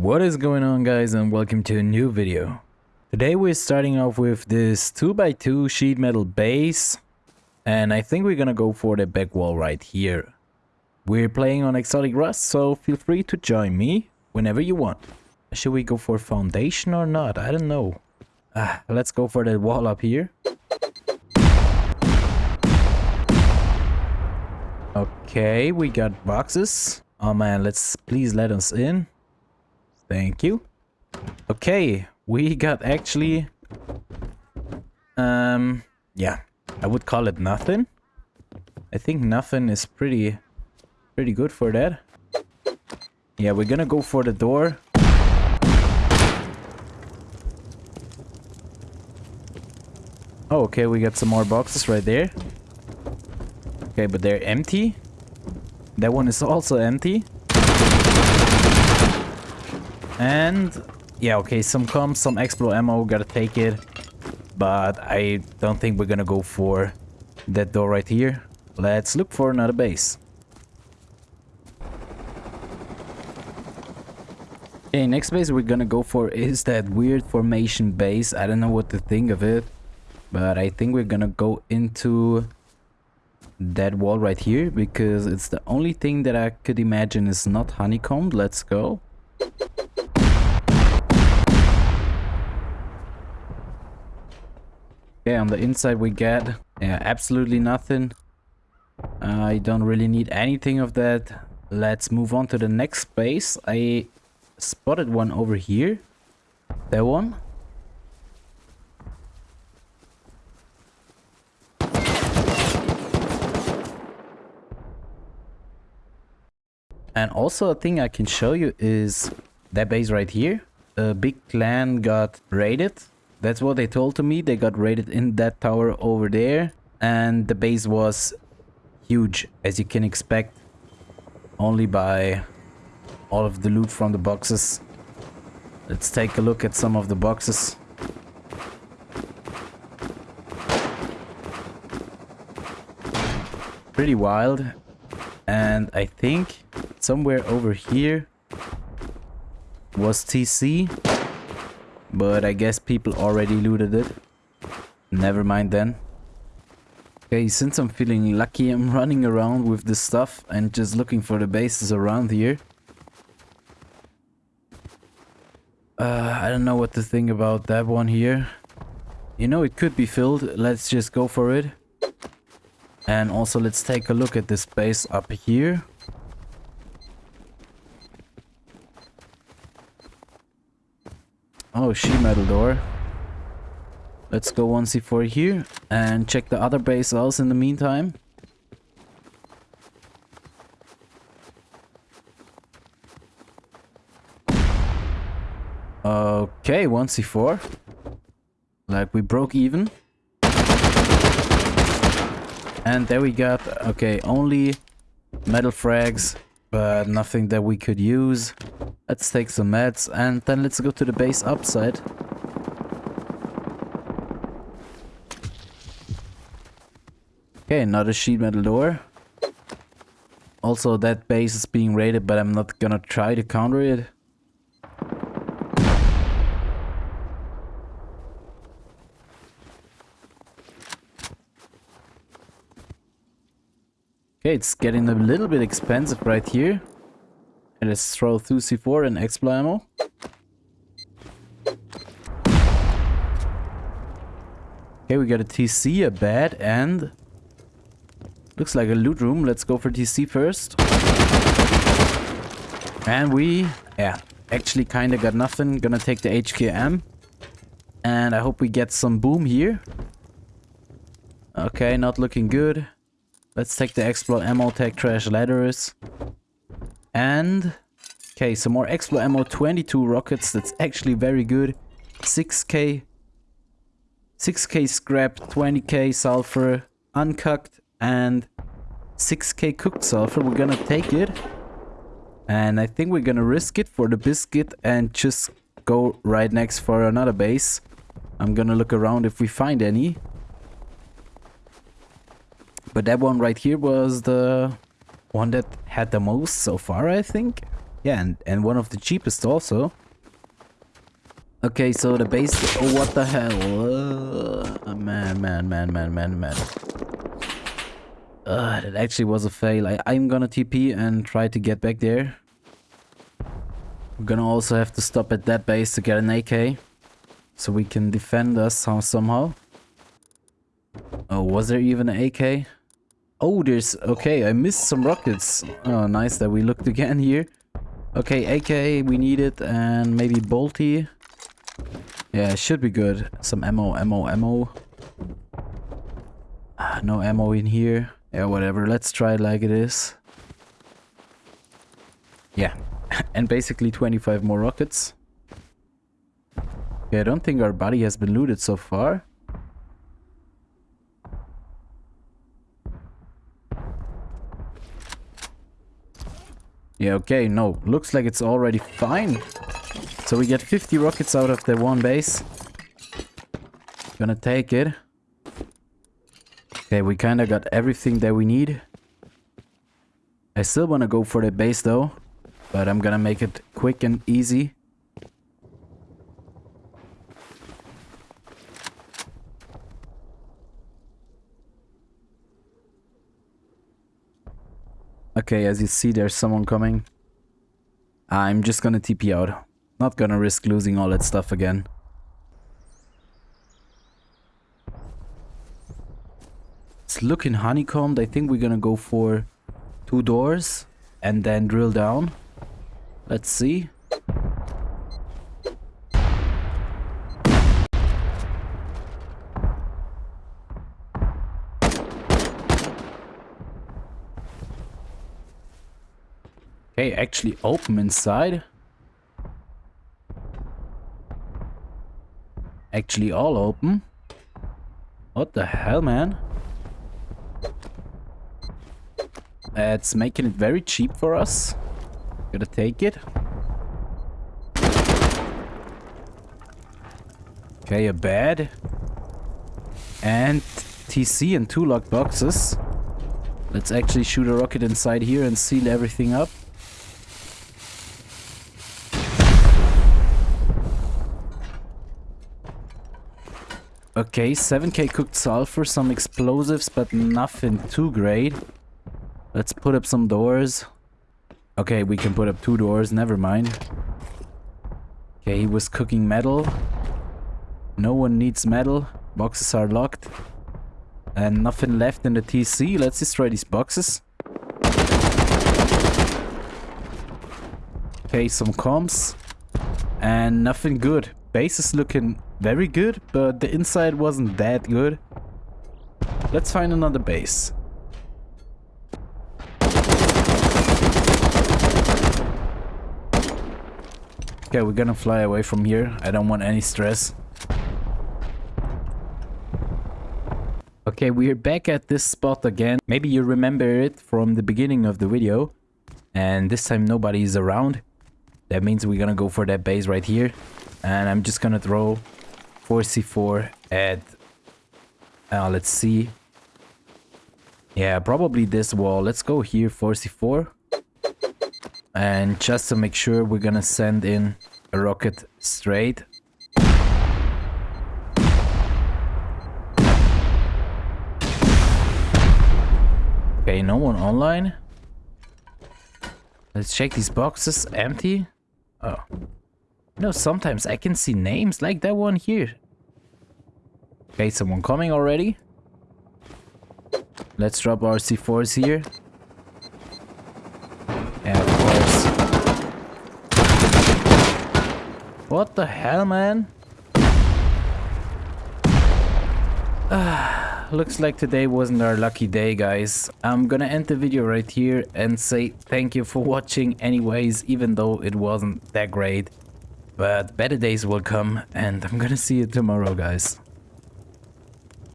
What is going on guys and welcome to a new video. Today we're starting off with this 2x2 sheet metal base and I think we're gonna go for the back wall right here. We're playing on Exotic Rust so feel free to join me whenever you want. Should we go for foundation or not? I don't know. Ah, let's go for that wall up here. Okay, we got boxes. Oh man, let's please let us in. Thank you. Okay, we got actually... Um, yeah, I would call it nothing. I think nothing is pretty, pretty good for that. Yeah, we're gonna go for the door. Oh, okay, we got some more boxes right there. Okay, but they're empty. That one is also empty. And yeah, okay, some comps, some explode ammo, gotta take it. But I don't think we're gonna go for that door right here. Let's look for another base. Okay, next base we're gonna go for is that weird formation base. I don't know what to think of it. But I think we're gonna go into that wall right here because it's the only thing that I could imagine is not honeycombed. Let's go. Okay, on the inside we get yeah, absolutely nothing. I don't really need anything of that. Let's move on to the next space. I spotted one over here. That one. And also a thing I can show you is that base right here. A big clan got raided. That's what they told to me. They got raided in that tower over there. And the base was huge, as you can expect. Only by all of the loot from the boxes. Let's take a look at some of the boxes. Pretty wild. And I think somewhere over here was TC. But I guess people already looted it. Never mind then. Okay, since I'm feeling lucky, I'm running around with this stuff and just looking for the bases around here. Uh, I don't know what to think about that one here. You know, it could be filled. Let's just go for it. And also, let's take a look at this base up here. Oh, sheet metal door. Let's go 1c4 here and check the other base else in the meantime. Okay, 1c4. Like we broke even. And there we got, okay, only metal frags, but nothing that we could use. Let's take some meds and then let's go to the base upside. Okay, another sheet metal door. Also, that base is being raided, but I'm not gonna try to counter it. Okay, it's getting a little bit expensive right here. And let's throw through C4 and Explo ammo. Okay, we got a TC, a bed, and... Looks like a loot room. Let's go for TC first. And we... Yeah, actually kinda got nothing. Gonna take the HKM. And I hope we get some boom here. Okay, not looking good. Let's take the Explo ammo, take trash ladders. And... Okay, some more Explo ammo, 22 rockets, that's actually very good. 6k... 6k scrap, 20k sulfur, uncooked, and 6k cooked sulfur. We're gonna take it. And I think we're gonna risk it for the biscuit and just go right next for another base. I'm gonna look around if we find any. But that one right here was the one that had the most so far, I think. Yeah, and, and one of the cheapest also. Okay, so the base... Oh, what the hell? Uh, man, man, man, man, man, man. Uh, that actually was a fail. I, I'm gonna TP and try to get back there. We're gonna also have to stop at that base to get an AK. So we can defend us somehow. Oh, was there even an AK? Oh, there's... Okay, I missed some rockets. Oh, nice that we looked again here. Okay, AK, we need it. And maybe Bolty. Yeah, should be good. Some ammo, ammo, ammo. Ah, no ammo in here. Yeah, whatever. Let's try it like it is. Yeah. and basically 25 more rockets. Yeah, I don't think our body has been looted so far. Yeah, okay, no. Looks like it's already fine. So we get 50 rockets out of the one base. Gonna take it. Okay, we kinda got everything that we need. I still wanna go for the base though. But I'm gonna make it quick and easy. Okay, as you see, there's someone coming. I'm just gonna TP out. Not gonna risk losing all that stuff again. It's looking honeycombed. I think we're gonna go for two doors and then drill down. Let's see. Okay, actually open inside. Actually all open. What the hell, man? It's making it very cheap for us. Gotta take it. Okay, a bed. And TC and two locked boxes. Let's actually shoot a rocket inside here and seal everything up. Okay, 7k cooked sulfur, some explosives, but nothing too great. Let's put up some doors. Okay, we can put up two doors, never mind. Okay, he was cooking metal. No one needs metal. Boxes are locked. And nothing left in the TC. Let's destroy these boxes. Okay, some comps. And nothing good. Base is looking very good, but the inside wasn't that good. Let's find another base. Okay, we're gonna fly away from here. I don't want any stress. Okay, we're back at this spot again. Maybe you remember it from the beginning of the video. And this time nobody is around. That means we're gonna go for that base right here. And I'm just gonna throw 4c4 at... Uh, let's see. Yeah, probably this wall. Let's go here, 4c4. And just to make sure, we're gonna send in a rocket straight. Okay, no one online. Let's check these boxes. Empty. Oh. No, sometimes I can see names like that one here. Okay, someone coming already. Let's drop our C4s here. Of course. What the hell, man? looks like today wasn't our lucky day, guys. I'm gonna end the video right here and say thank you for watching anyways, even though it wasn't that great. But better days will come and I'm gonna see you tomorrow, guys.